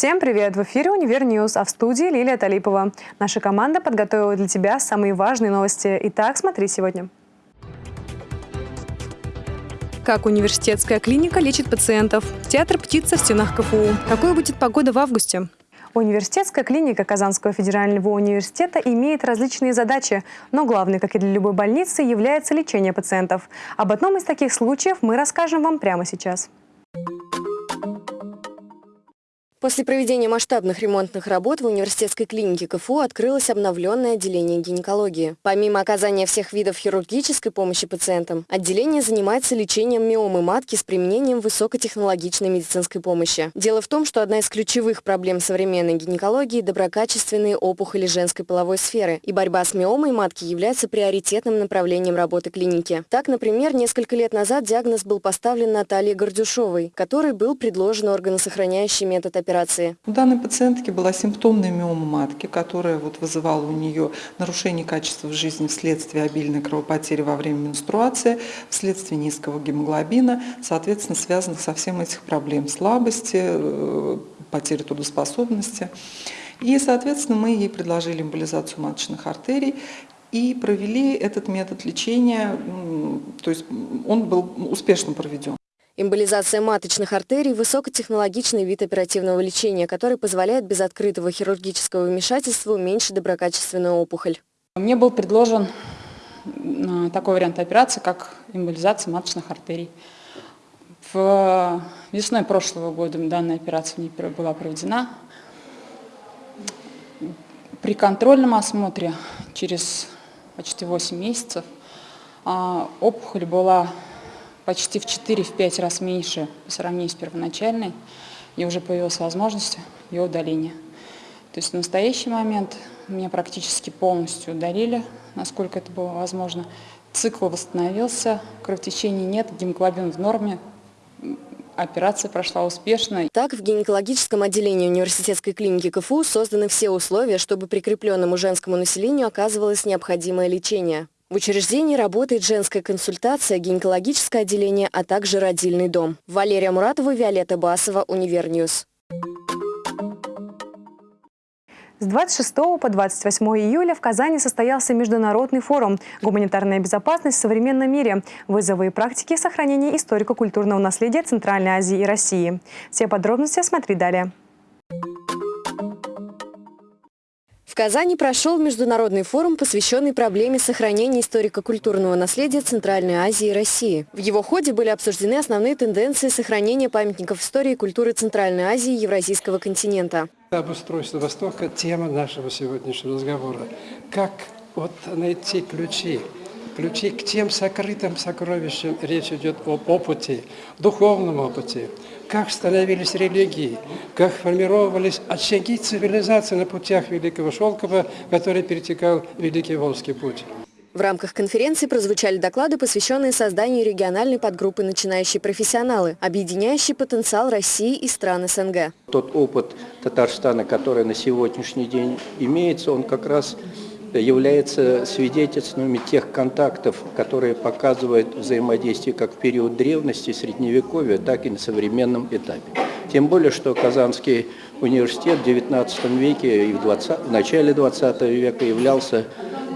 Всем привет! В эфире «Универ News», а в студии Лилия Талипова. Наша команда подготовила для тебя самые важные новости. Итак, смотри сегодня. Как университетская клиника лечит пациентов? Театр «Птица» в стенах КФУ. Какой будет погода в августе? Университетская клиника Казанского федерального университета имеет различные задачи, но главной, как и для любой больницы, является лечение пациентов. Об одном из таких случаев мы расскажем вам прямо сейчас. После проведения масштабных ремонтных работ в университетской клинике КФУ открылось обновленное отделение гинекологии. Помимо оказания всех видов хирургической помощи пациентам, отделение занимается лечением миомы матки с применением высокотехнологичной медицинской помощи. Дело в том, что одна из ключевых проблем современной гинекологии – доброкачественные опухоли женской половой сферы, и борьба с миомой матки является приоритетным направлением работы клиники. Так, например, несколько лет назад диагноз был поставлен Наталье Гордюшовой, которой был предложен органосохраняющий метод операции операции? У данной пациентки была симптомная миома матки, которая вот вызывала у нее нарушение качества жизни вследствие обильной кровопотери во время менструации, вследствие низкого гемоглобина, соответственно, связанных со всем этих проблем слабости, э, потери трудоспособности. И, соответственно, мы ей предложили эмболизацию маточных артерий и провели этот метод лечения, то есть он был успешно проведен. Эмболизация маточных артерий – высокотехнологичный вид оперативного лечения, который позволяет без открытого хирургического вмешательства уменьшить доброкачественную опухоль. Мне был предложен э, такой вариант операции, как эмболизация маточных артерий. В весной прошлого года данная операция была проведена. При контрольном осмотре через почти 8 месяцев а, опухоль была почти в 4-5 раз меньше по сравнению с первоначальной, и уже появилась возможность ее удаления. То есть в настоящий момент меня практически полностью удалили, насколько это было возможно. Цикл восстановился, кровотечений нет, гемоглобин в норме, операция прошла успешно. Так, в гинекологическом отделении университетской клиники КФУ созданы все условия, чтобы прикрепленному женскому населению оказывалось необходимое лечение. В учреждении работает женская консультация, гинекологическое отделение, а также родильный дом. Валерия Муратова, Виолетта Басова, Универ News. С 26 по 28 июля в Казани состоялся международный форум «Гуманитарная безопасность в современном мире. Вызовы и практики сохранения историко-культурного наследия Центральной Азии и России». Все подробности смотри далее. Казани прошел международный форум, посвященный проблеме сохранения историко-культурного наследия Центральной Азии и России. В его ходе были обсуждены основные тенденции сохранения памятников истории и культуры Центральной Азии и Евразийского континента. Обустройство Востока – тема нашего сегодняшнего разговора. Как вот найти ключи ключи к тем сокрытым сокровищам. Речь идет об опыте, духовном опыте, как становились религии, как формировались очаги цивилизации на путях Великого Шелкова, который перетекал Великий Волжский путь. В рамках конференции прозвучали доклады, посвященные созданию региональной подгруппы «Начинающие профессионалы», объединяющий потенциал России и стран СНГ. Тот опыт Татарстана, который на сегодняшний день имеется, он как раз является свидетельствами тех контактов, которые показывают взаимодействие как в период древности, средневековья, так и на современном этапе. Тем более, что Казанский университет в XIX веке и в, 20, в начале XX века являлся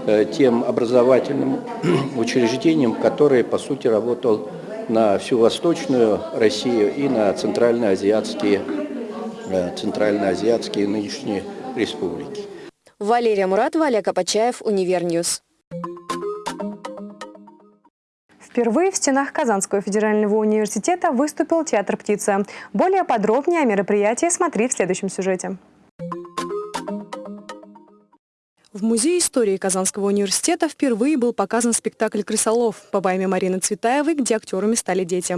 э, тем образовательным учреждением, которое, по сути, работал на всю Восточную Россию и на центральноазиатские, э, центральноазиатские нынешние республики. Валерия Муратова, Олег Апачаев, Универ News. Впервые в стенах Казанского федерального университета выступил театр «Птица». Более подробнее о мероприятии смотри в следующем сюжете. В Музее истории Казанского университета впервые был показан спектакль «Крысолов» по поэме Марины Цветаевой, где актерами стали дети.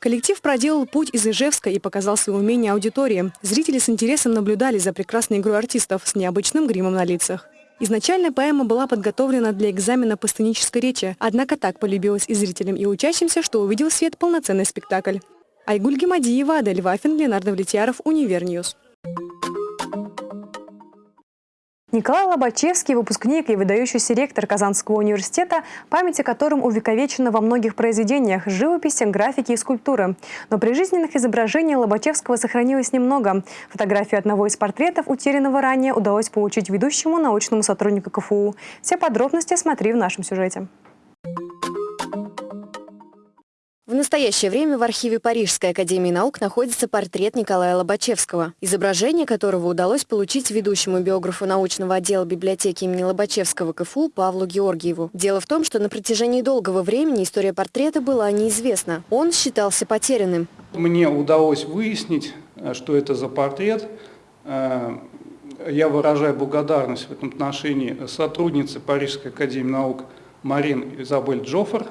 Коллектив проделал путь из Ижевска и показал свои умения аудитории. Зрители с интересом наблюдали за прекрасной игрой артистов с необычным гримом на лицах. Изначально поэма была подготовлена для экзамена по сценической речи, однако так полюбилась и зрителям, и учащимся, что увидел свет полноценный спектакль. Айгуль Гемадиева, Адель Вафин, Ленардо Влетьяров, Универ News. Николай Лобачевский – выпускник и выдающийся ректор Казанского университета, память о котором увековечена во многих произведениях – живописи, графики и скульптуры. Но прижизненных изображений Лобачевского сохранилось немного. Фотографию одного из портретов, утерянного ранее, удалось получить ведущему научному сотруднику КФУ. Все подробности смотри в нашем сюжете. В настоящее время в архиве Парижской академии наук находится портрет Николая Лобачевского, изображение которого удалось получить ведущему биографу научного отдела библиотеки имени Лобачевского КФУ Павлу Георгиеву. Дело в том, что на протяжении долгого времени история портрета была неизвестна. Он считался потерянным. Мне удалось выяснить, э, что это за портрет. Э, я выражаю благодарность в этом отношении сотруднице Парижской академии наук Марин Изабель Джоффер,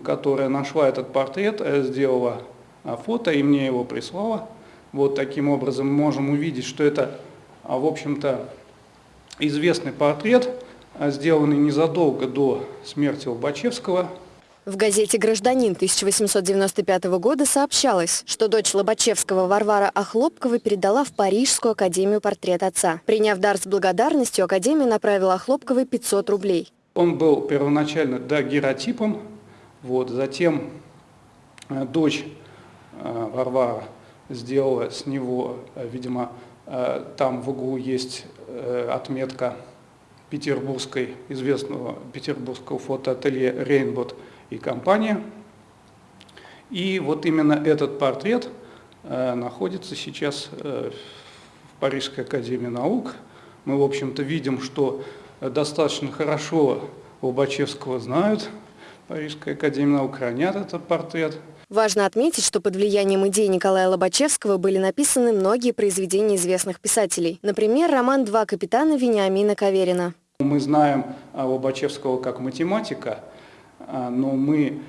которая нашла этот портрет, э, сделала а, фото и мне его прислала. Вот таким образом мы можем увидеть, что это, а, в общем-то, известный портрет, а, сделанный незадолго до смерти Лобачевского. В газете «Гражданин» 1895 года сообщалось, что дочь Лобачевского Варвара Охлопкова передала в Парижскую академию портрет отца. Приняв дар с благодарностью, академия направила Охлопковой 500 рублей. Он был первоначально дагеротипом, вот, затем э, дочь э, Варвара сделала с него, э, видимо, там в углу есть отметка петербургской, известного петербургского фотоателье «Рейнбот» и компания. И вот именно этот портрет находится сейчас в Парижской академии наук. Мы, в общем-то, видим, что достаточно хорошо Лобачевского знают, Парижская академия наук хранят этот портрет. Важно отметить, что под влиянием идей Николая Лобачевского были написаны многие произведения известных писателей. Например, роман «Два капитана» Вениамина Каверина. Мы знаем Лобачевского как математика, а, но мы,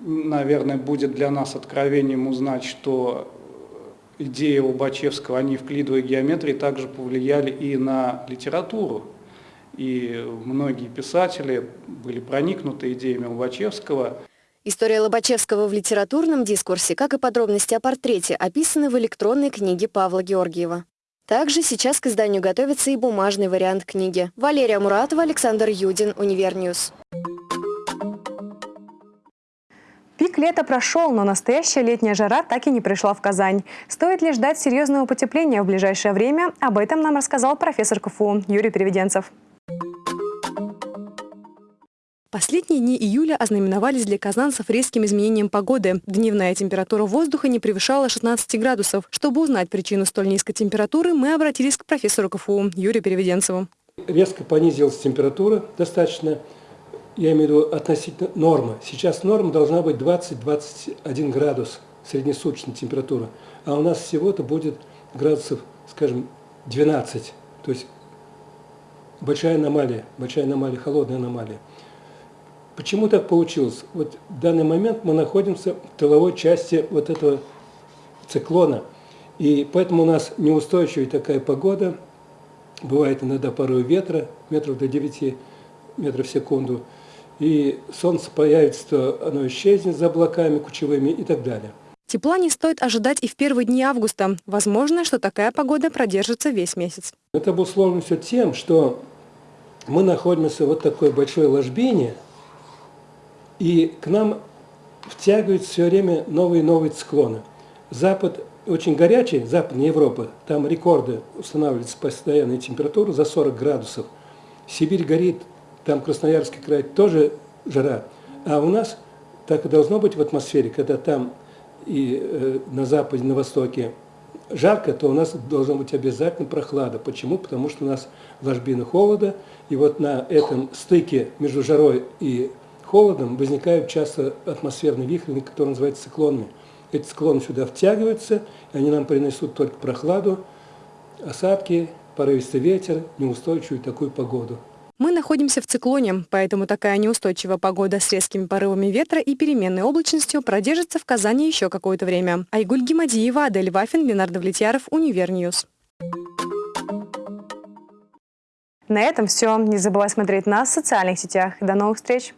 наверное, будет для нас откровением узнать, что идеи Лобачевского, они в клидовой геометрии также повлияли и на литературу и многие писатели были проникнуты идеями Лобачевского. История Лобачевского в литературном дискурсе, как и подробности о портрете, описаны в электронной книге Павла Георгиева. Также сейчас к изданию готовится и бумажный вариант книги. Валерия Муратова, Александр Юдин, Универ News. Пик лета прошел, но настоящая летняя жара так и не пришла в Казань. Стоит ли ждать серьезного потепления в ближайшее время? Об этом нам рассказал профессор КФУ Юрий Переведенцев. Последние дни июля ознаменовались для казанцев резким изменением погоды. Дневная температура воздуха не превышала 16 градусов. Чтобы узнать причину столь низкой температуры, мы обратились к профессору КФУ Юрию Переведенцеву. Резко понизилась температура достаточно, я имею в виду относительно нормы. Сейчас норма должна быть 20-21 градус среднесуточная температура, а у нас всего-то будет градусов, скажем, 12. То есть большая аномалия, большая аномалия, холодная аномалия. Почему так получилось? Вот в данный момент мы находимся в тыловой части вот этого циклона, и поэтому у нас неустойчивая такая погода, бывает иногда порой ветра, метров до 9 метров в секунду, и солнце появится, оно исчезнет за облаками кучевыми и так далее. Тепла не стоит ожидать и в первые дни августа. Возможно, что такая погода продержится весь месяц. Это обусловлено все тем, что мы находимся в вот такой большой ложбине, и к нам втягиваются все время новые и новые циклоны. Запад очень горячий, Западная Европа, там рекорды устанавливаются постоянной температуры за 40 градусов. Сибирь горит, там Красноярский край тоже жара. А у нас так и должно быть в атмосфере, когда там и э, на западе, на востоке жарко, то у нас должна быть обязательно прохлада. Почему? Потому что у нас ложбина холода, и вот на этом стыке между жарой и холодом возникают часто атмосферные вихри, которые называются циклонами. Эти циклоны сюда втягиваются, и они нам принесут только прохладу, осадки, порывистый ветер, неустойчивую такую погоду. Мы находимся в циклоне, поэтому такая неустойчивая погода с резкими порывами ветра и переменной облачностью продержится в Казани еще какое-то время. Айгуль Гимадиева, Адель Вафин, Ленардо Влетьяров, Универ News. На этом все. Не забывай смотреть нас в социальных сетях. До новых встреч!